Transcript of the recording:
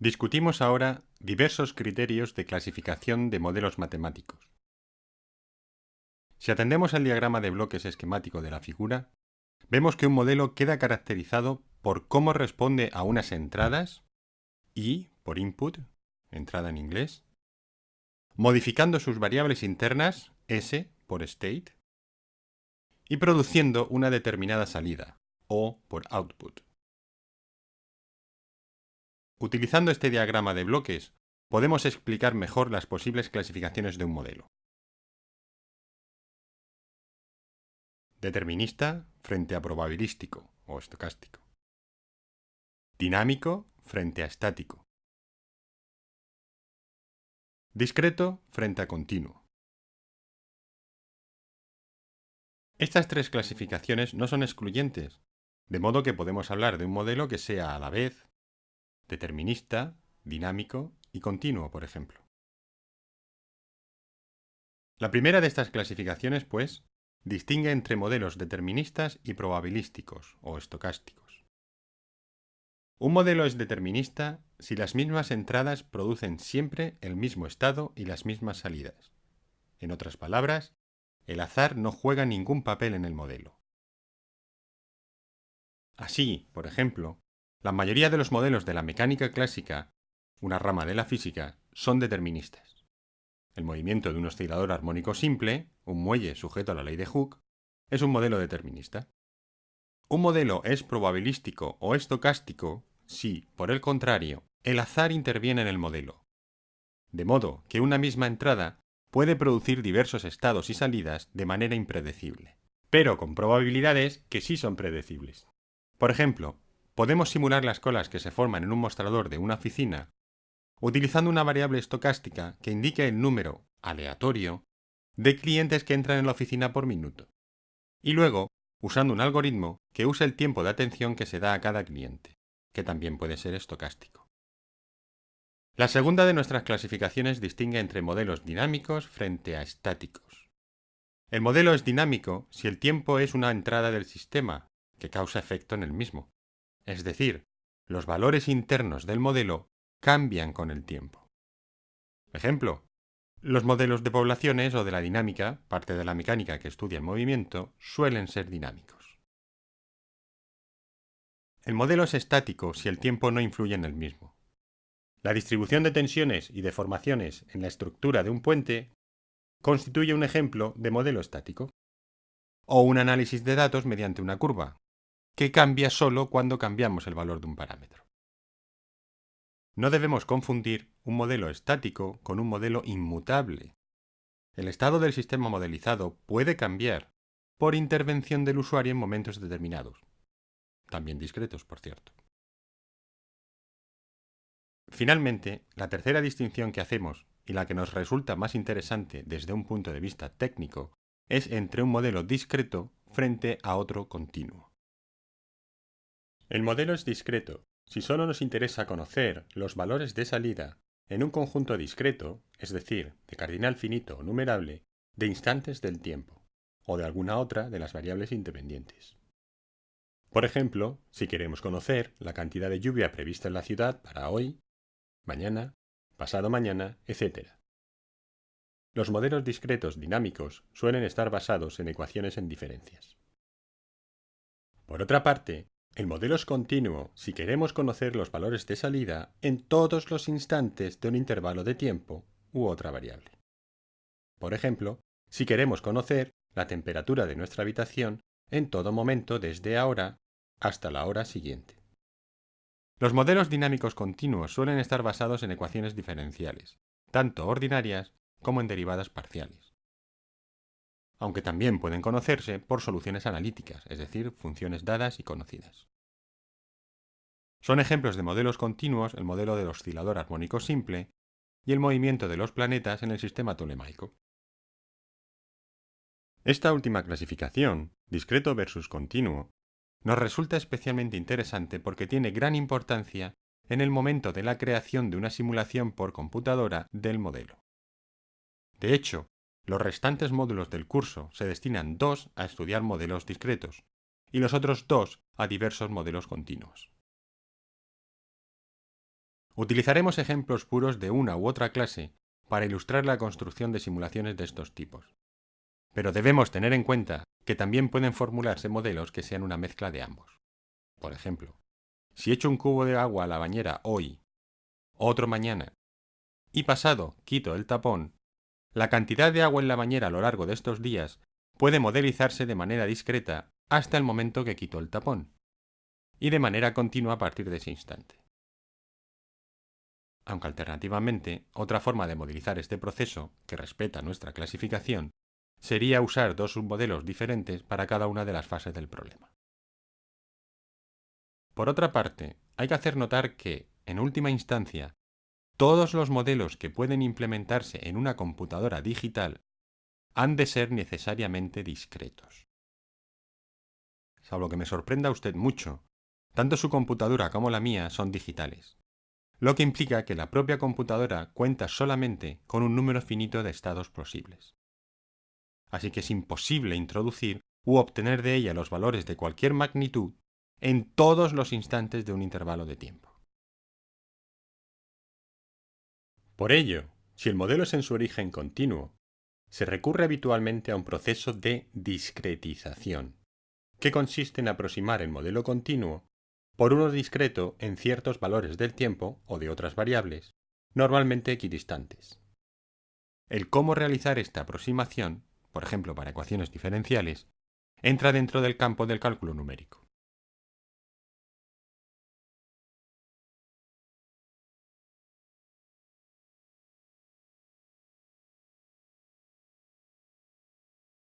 Discutimos ahora diversos criterios de clasificación de modelos matemáticos. Si atendemos al diagrama de bloques esquemático de la figura, vemos que un modelo queda caracterizado por cómo responde a unas entradas, I por input, entrada en inglés, modificando sus variables internas, S por state, y produciendo una determinada salida, O por output. Utilizando este diagrama de bloques, podemos explicar mejor las posibles clasificaciones de un modelo. Determinista frente a probabilístico o estocástico. Dinámico frente a estático. Discreto frente a continuo. Estas tres clasificaciones no son excluyentes, de modo que podemos hablar de un modelo que sea a la vez determinista, dinámico y continuo, por ejemplo. La primera de estas clasificaciones, pues, distingue entre modelos deterministas y probabilísticos o estocásticos. Un modelo es determinista si las mismas entradas producen siempre el mismo estado y las mismas salidas. En otras palabras, el azar no juega ningún papel en el modelo. Así, por ejemplo, la mayoría de los modelos de la mecánica clásica, una rama de la física, son deterministas. El movimiento de un oscilador armónico simple, un muelle sujeto a la ley de Hooke, es un modelo determinista. Un modelo es probabilístico o estocástico si, por el contrario, el azar interviene en el modelo. De modo que una misma entrada puede producir diversos estados y salidas de manera impredecible, pero con probabilidades que sí son predecibles. Por ejemplo, Podemos simular las colas que se forman en un mostrador de una oficina utilizando una variable estocástica que indique el número aleatorio de clientes que entran en la oficina por minuto. Y luego, usando un algoritmo que use el tiempo de atención que se da a cada cliente, que también puede ser estocástico. La segunda de nuestras clasificaciones distingue entre modelos dinámicos frente a estáticos. El modelo es dinámico si el tiempo es una entrada del sistema, que causa efecto en el mismo, es decir, los valores internos del modelo cambian con el tiempo. Ejemplo, los modelos de poblaciones o de la dinámica, parte de la mecánica que estudia el movimiento, suelen ser dinámicos. El modelo es estático si el tiempo no influye en el mismo. La distribución de tensiones y deformaciones en la estructura de un puente constituye un ejemplo de modelo estático. O un análisis de datos mediante una curva, que cambia solo cuando cambiamos el valor de un parámetro. No debemos confundir un modelo estático con un modelo inmutable. El estado del sistema modelizado puede cambiar por intervención del usuario en momentos determinados, también discretos, por cierto. Finalmente, la tercera distinción que hacemos, y la que nos resulta más interesante desde un punto de vista técnico, es entre un modelo discreto frente a otro continuo. El modelo es discreto si solo nos interesa conocer los valores de salida en un conjunto discreto, es decir, de cardinal finito o numerable, de instantes del tiempo, o de alguna otra de las variables independientes. Por ejemplo, si queremos conocer la cantidad de lluvia prevista en la ciudad para hoy, mañana, pasado mañana, etc. Los modelos discretos dinámicos suelen estar basados en ecuaciones en diferencias. Por otra parte, el modelo es continuo si queremos conocer los valores de salida en todos los instantes de un intervalo de tiempo u otra variable. Por ejemplo, si queremos conocer la temperatura de nuestra habitación en todo momento desde ahora hasta la hora siguiente. Los modelos dinámicos continuos suelen estar basados en ecuaciones diferenciales, tanto ordinarias como en derivadas parciales aunque también pueden conocerse por soluciones analíticas, es decir, funciones dadas y conocidas. Son ejemplos de modelos continuos el modelo del oscilador armónico simple y el movimiento de los planetas en el sistema tolemaico. Esta última clasificación, discreto versus continuo, nos resulta especialmente interesante porque tiene gran importancia en el momento de la creación de una simulación por computadora del modelo. De hecho, los restantes módulos del curso se destinan dos a estudiar modelos discretos y los otros dos a diversos modelos continuos. Utilizaremos ejemplos puros de una u otra clase para ilustrar la construcción de simulaciones de estos tipos. Pero debemos tener en cuenta que también pueden formularse modelos que sean una mezcla de ambos. Por ejemplo, si echo un cubo de agua a la bañera hoy, otro mañana, y pasado quito el tapón, la cantidad de agua en la bañera a lo largo de estos días puede modelizarse de manera discreta hasta el momento que quito el tapón, y de manera continua a partir de ese instante. Aunque alternativamente, otra forma de modelizar este proceso, que respeta nuestra clasificación, sería usar dos submodelos diferentes para cada una de las fases del problema. Por otra parte, hay que hacer notar que, en última instancia, todos los modelos que pueden implementarse en una computadora digital han de ser necesariamente discretos. Salvo que me sorprenda usted mucho, tanto su computadora como la mía son digitales, lo que implica que la propia computadora cuenta solamente con un número finito de estados posibles así que es imposible introducir u obtener de ella los valores de cualquier magnitud en todos los instantes de un intervalo de tiempo. Por ello, si el modelo es en su origen continuo, se recurre habitualmente a un proceso de discretización, que consiste en aproximar el modelo continuo por uno discreto en ciertos valores del tiempo o de otras variables, normalmente equidistantes. El cómo realizar esta aproximación por ejemplo para ecuaciones diferenciales, entra dentro del campo del cálculo numérico.